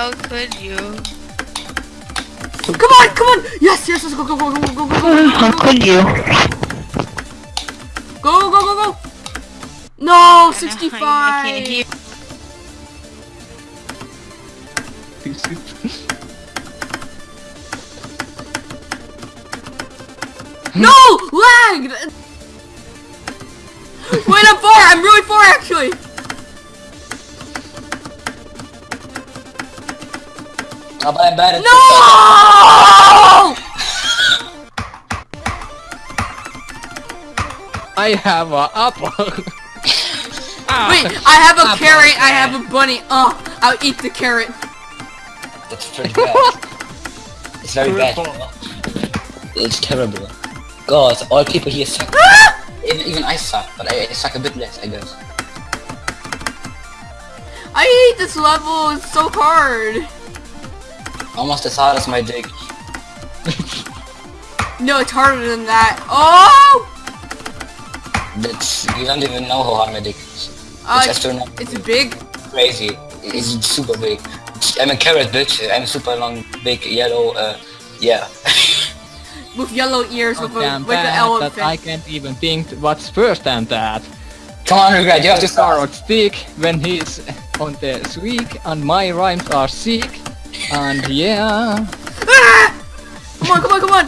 How could you? Come on, come on! Yes, yes, let's go, go, go, go, go, go, go, go, How could you? go, go, go, go! No, I can't 65! hear. No! Lagged! Wait, I'm far! I'm really far, actually! Oh, but I'm bad at No! I have a apple. ah, Wait, I have a carrot, I have a bunny. Uh, I'll eat the carrot. That's pretty bad. it's very bad. It's terrible. God, all people here suck. even, even I suck, but I, I suck a bit less, I guess. I hate this level, it's so hard. Almost as hard as my dick. No, it's harder than that. Oh! That's you don't even know how hard my dick is. Uh, it's astronomical. it's big. crazy. It's super big. I'm a carrot bitch. I'm a super long, big, yellow. Uh, yeah. With yellow ears, with, a, with an elephant. that I can't even think what's first than that. Come on, regret. You have to The start. carrot stick when he's on the sweek and my rhymes are sick. And yeah. Ah! Come on, come on, come on!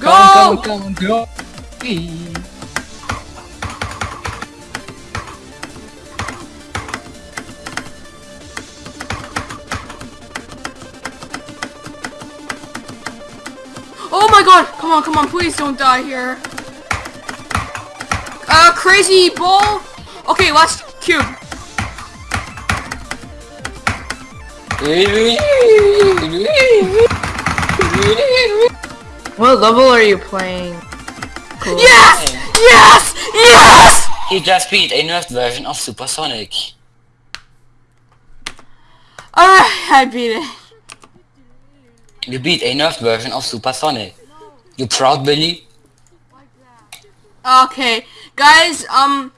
Go! Come, come, come, go. Oh my god! Come on, come on, please don't die here. Uh, crazy ball? Okay, last cube. What level are you playing? Cool. Yes! Yes! Yes! He just beat a nerfed version of Supersonic. Alright, I beat it. You beat a nerfed version of Supersonic. You proud, Billy? Okay, guys, um,